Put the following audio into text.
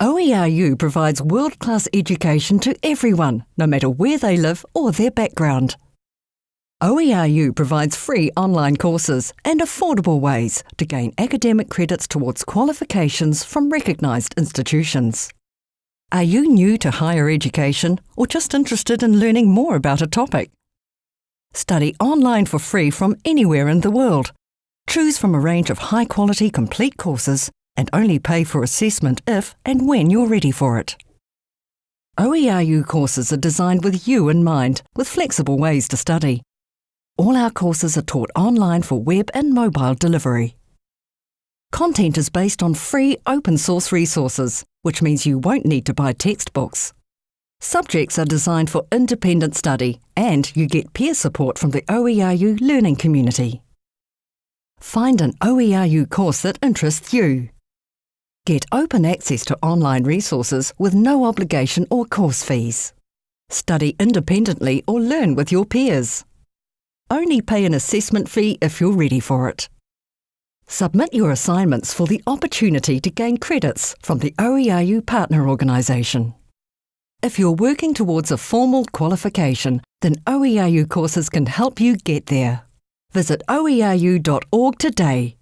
OERU provides world class education to everyone, no matter where they live or their background. OERU provides free online courses and affordable ways to gain academic credits towards qualifications from recognised institutions. Are you new to higher education or just interested in learning more about a topic? Study online for free from anywhere in the world. Choose from a range of high quality complete courses and only pay for assessment if and when you're ready for it. OERU courses are designed with you in mind, with flexible ways to study. All our courses are taught online for web and mobile delivery. Content is based on free open source resources, which means you won't need to buy textbooks. Subjects are designed for independent study and you get peer support from the OERU learning community. Find an OERU course that interests you. Get open access to online resources with no obligation or course fees. Study independently or learn with your peers. Only pay an assessment fee if you're ready for it. Submit your assignments for the opportunity to gain credits from the OERU Partner Organisation. If you're working towards a formal qualification, then OERU courses can help you get there. Visit oeru.org today